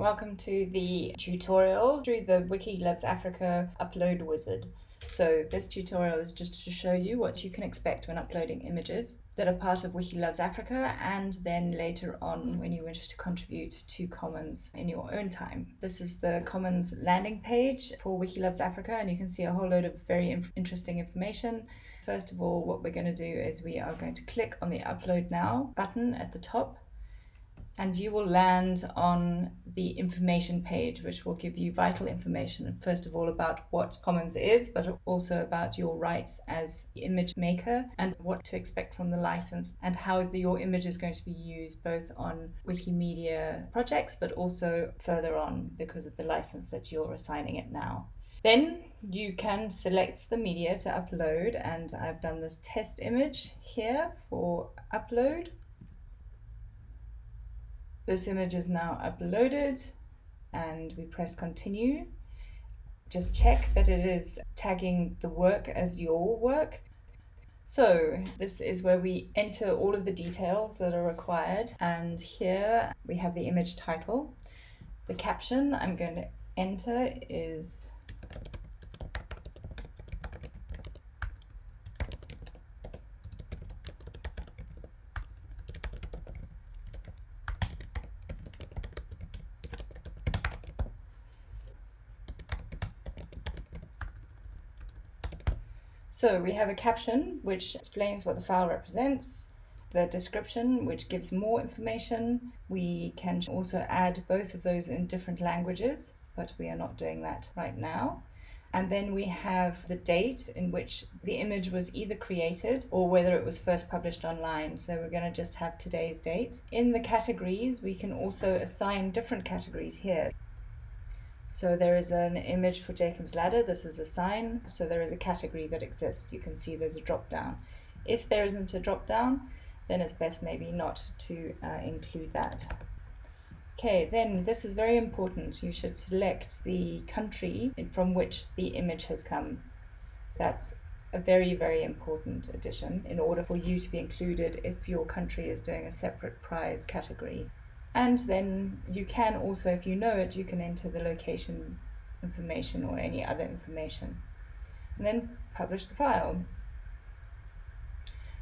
welcome to the tutorial through the Wiki Loves Africa upload wizard. So this tutorial is just to show you what you can expect when uploading images that are part of Wiki Loves Africa and then later on when you wish to contribute to Commons in your own time. This is the Commons landing page for Wiki Loves Africa and you can see a whole load of very inf interesting information. First of all, what we're going to do is we are going to click on the Upload Now button at the top and you will land on the information page, which will give you vital information, first of all about what Commons is, but also about your rights as image maker and what to expect from the license and how the, your image is going to be used both on Wikimedia projects, but also further on because of the license that you're assigning it now. Then you can select the media to upload and I've done this test image here for upload this image is now uploaded and we press continue. Just check that it is tagging the work as your work. So this is where we enter all of the details that are required. And here we have the image title. The caption I'm going to enter is So we have a caption which explains what the file represents, the description which gives more information. We can also add both of those in different languages, but we are not doing that right now. And then we have the date in which the image was either created or whether it was first published online. So we're going to just have today's date. In the categories, we can also assign different categories here. So there is an image for Jacob's Ladder. This is a sign. So there is a category that exists. You can see there's a drop down. If there isn't a drop down, then it's best maybe not to uh, include that. Okay, then this is very important. You should select the country from which the image has come. So that's a very, very important addition in order for you to be included if your country is doing a separate prize category. And then you can also, if you know it, you can enter the location information or any other information. And then publish the file.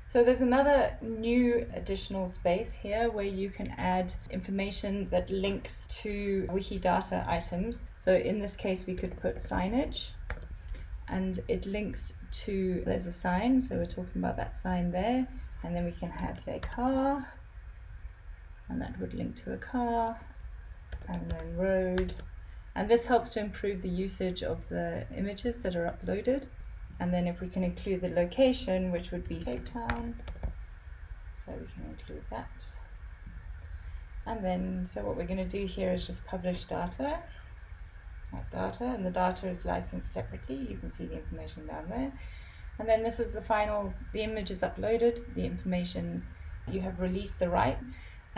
So there's another new additional space here where you can add information that links to Wikidata items. So in this case, we could put signage and it links to, there's a sign. So we're talking about that sign there. And then we can have say car and that would link to a car and then road. And this helps to improve the usage of the images that are uploaded. And then if we can include the location which would be Cape Town. So we can include that. And then so what we're going to do here is just publish data that data and the data is licensed separately. You can see the information down there. And then this is the final the image is uploaded the information you have released the right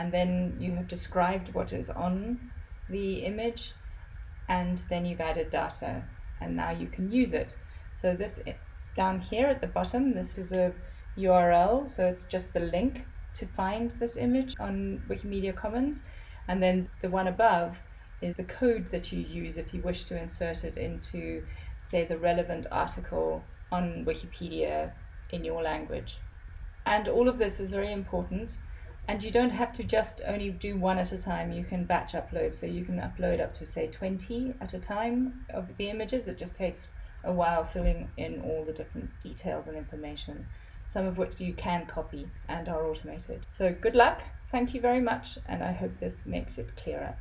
and then you have described what is on the image and then you've added data and now you can use it. So this down here at the bottom, this is a URL, so it's just the link to find this image on Wikimedia Commons. And then the one above is the code that you use if you wish to insert it into, say, the relevant article on Wikipedia in your language. And all of this is very important and you don't have to just only do one at a time. You can batch upload. So you can upload up to say 20 at a time of the images. It just takes a while filling in all the different details and information, some of which you can copy and are automated. So good luck. Thank you very much. And I hope this makes it clearer.